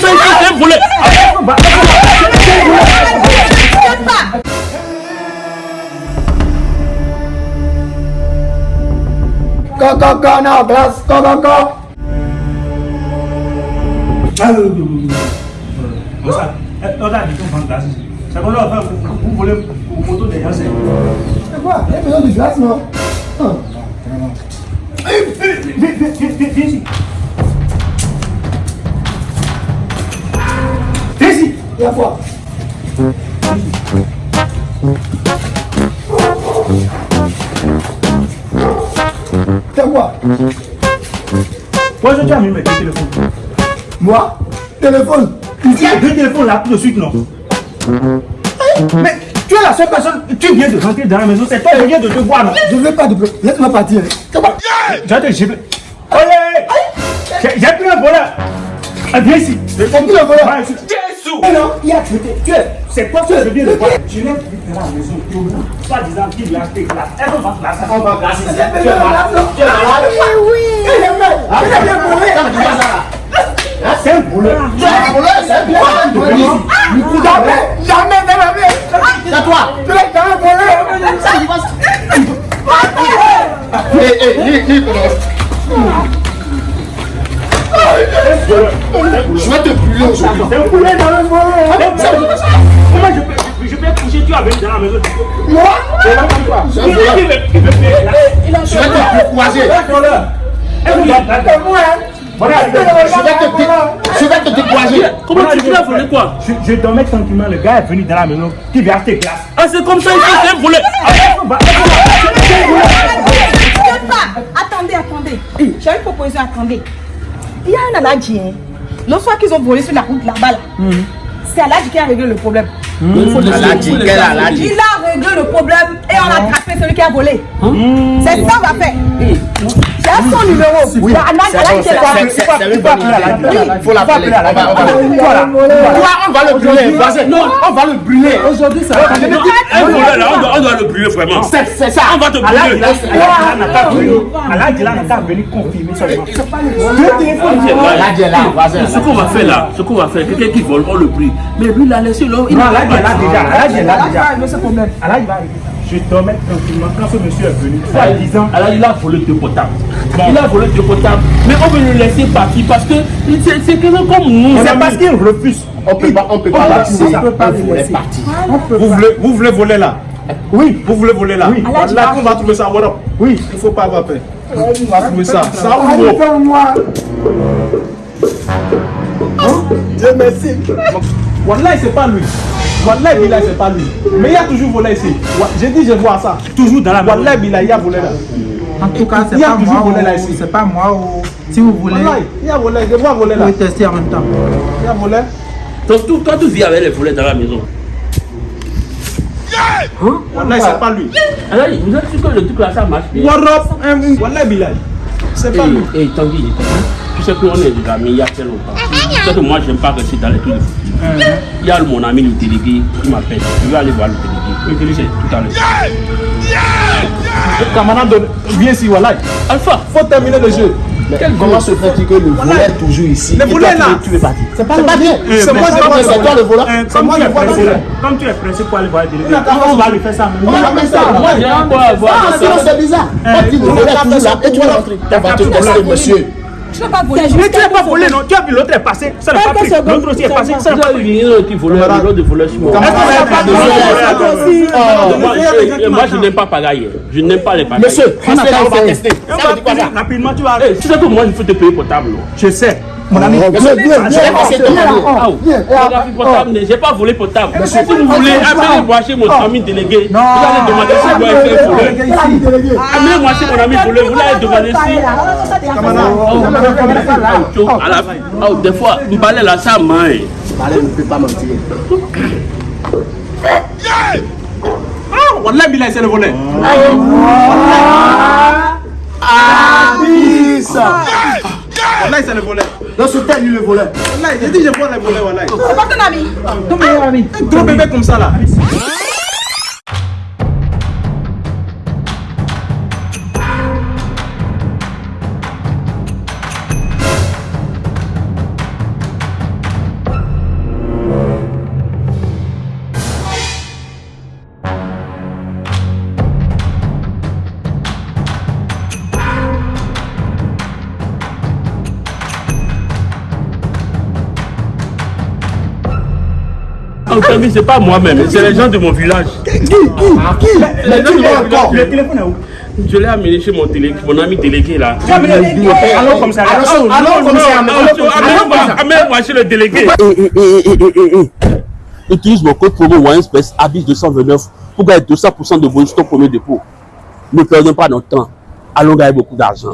comme ça ici, c'est un volet. Go, go, go now, glass. Go, go, go. Regarde, regarde, ils sont en glace ici. C'est qu'on leur fait, vous, vous volez vos photos des gens, c'est... C'est quoi Il y a besoin de glace, non Il y a quoi Pourquoi je t'ai amené mes deux téléphones? Moi Téléphone. Il y a deux téléphones là tout de suite, non? Mais tu es la seule personne, tu viens de rentrer dans la maison, c'est toi, je viens de te voir, non? Je veux pas de problème. Laisse-moi partir. hein. Vais te gifler. J'ai j'ai pris un voleur Ah, Viens ici. C'est qui le voleur Eh non, il a tué. Tu es. C'est toi que je viens de voir. Je l'ai pris dans la maison, soit disant qu'il lui a acheté glace. Qu'on va glacer On va glacer. Tu es malade Tu es malade Il est mort. Il bien volé. C'est un Tu es un voleur, c'est un voleur. Jamais, jamais de la vie. C'est toi. Tu es un voleur. Ça, il va Eh, eh, ni, ni, Je vais te brûler aujourd'hui. C'est un poulet dans le monde Comment je peux, je peux coucher tu as venu dans la maison Moi Il il. Je vais te hein. Voilà, Je vais te, décourager. Comment tu tu as volé quoi Je, je dormais tranquillement, le gars est venu dans la maison, qui vient acheter glace. Ah, c'est comme ça volet. T'inquiète pas. Attendez, attendez. J'ai une proposition, attendez. Il y a un Aladji. Hein. L'autre fois qu'ils ont volé sur la route là-bas, là, c'est Aladji qui a réglé le problème. Aladji? Il a réglé le problème et on a attrapé celui qui a volé. C'est ça qu'on va faire. J'ai son numéro. Oui, c'est c'est c'est- c'est- c'est. Il faut l'appeler. Va- va- Voilà. On va le brûler. Non, on va le brûler. Aujourd'hui, ça là, on doit, le brûler vraiment. C'est c'est ça. On va te brûler. a- n'a pas venu. Confirmer seulement. Voisin. Ce qu'on va faire là, ce qu'on va faire, quelqu'un qui vole, on le brûle. Mais lui, il a laissé là. Il là déjà. Va déjà. régler ce problème. Allah, il va arriver. Je dormais tranquillement quand ce monsieur est venu. Soit disant, Alors il a volé deux potables. Il a volé deux potables. Mais on veut le laisser partir parce que c'est quelqu'un comme nous. c'est parce qu'il refuse. On peut pas, on peut On pas laisser. laisser. On peut est parti. Vous voulez, vous voulez voler là? Oui. Vous voulez voler là? Oui. Là, on va trouver ça. Voilà. Oui. Il faut pas avoir peur. On va trouver ça? Ça ouvre. fais-moi. Dieu merci. Wallahi, c'est pas lui. Wallahi, Bilal, c'est pas lui. Mais il y a toujours volé ici. J'ai dit, je vois ça. Toujours dans la maison. Wallahi, Bilal, il y a volé là. En tout cas, c'est Il y a pas toujours moi. volé là ici. C'est pas moi. ou- Si vous voulez, il y a volé. Je vois voler vous là. pouvez tester en même temps. Il y a volé. Donc tout- toi, tu vis avec les volets dans la maison. Wallahi, c'est pas lui. Alors, vous êtes sûr que le truc là, ça marche bien hein, Wallahi, Bilal. C'est pas lui. Et Tanguy, tu sais qu'on est des amis il y a très longtemps. Tu sais que moi, j'aime pas rester dans les trucs de foot. Il y a mon ami le délégué qui m'appelle. Je vais aller voir le délégué. Le délégué, c'est tout à l'heure. Camarade, viens ici, Wallahi. Alpha, Faut terminer le jeu. Mais comment se fait-il que le voleur est toujours ici? Le voleur, tu là. Tu es parti. C'est pas pas bien. C'est moi, c'est moi, C'est toi le voleur. C'est Comme moi tu le es voleur. comme tu es pressé pour aller voir le délégué, on va lui faire ça On va faire ça. moi, j'ai un quoi à voir Ah, c'est bizarre. Toi, tu le voleur toujours là et tu vas rentrer. On va te tester, monsieur. Tu ne peux pas voler. Mais tu n'as pas volé, non Tu as vu l'autre est passé, ça n'a pas pris. L'autre aussi est passé, ça n'a pas pris. un qui volait, l'autre de voleur sur moi. Est-ce qu'on n'a pas de Oh, Moi, je- moi, je n'aime pas pagaille. Je n'aime pas les pagailles. Monsieur, on va tester. Rapidement, tu vas. Eh, tu sais que moi, il faut te payer potable. Je sais. Mon ami, je vais passer? Ah, mais j'ai pas volé potable. Si vous voulez, amenez moi chez mon ami délégué. Vous allez demander si vous avez fait voler. Amenez-moi chez mon ami volé. Vous allez demander si. Ah, à ah, des fois, le balai là, ça main. Allez, ne peut pas mentir. Ah, Wallahi, Bilal, c'est le voleur. Abissa. Wallahi, c'est le voleur. Dans ce temps, lui, le voleur. Wallahi, j'ai dit, je vois le voleur, Wallahi. C'est pas ton ami. Ton meilleur ami. Un gros bébé comme ça là. Vu, c'est pas moi-même, c'est les gens de mon village. Qui Qui Qui Les gens de mon encore village. Le téléphone est où? Je l'ai amené chez mon, télé, mon ami délégué là. Tu as amené Allons comme ça. Allons, allons comme ça, allons comme ça. Allons comme ça. Amène-moi chez le délégué. Eh, eh, eh. Utilise mon code promo OneSpace Abyss 229 pour gagner 200% de bonus ton premier dépôt. Ne perdons pas notre temps. Allons gagner beaucoup d'argent.